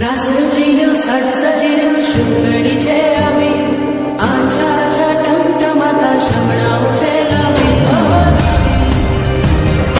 Rasul Jina Sar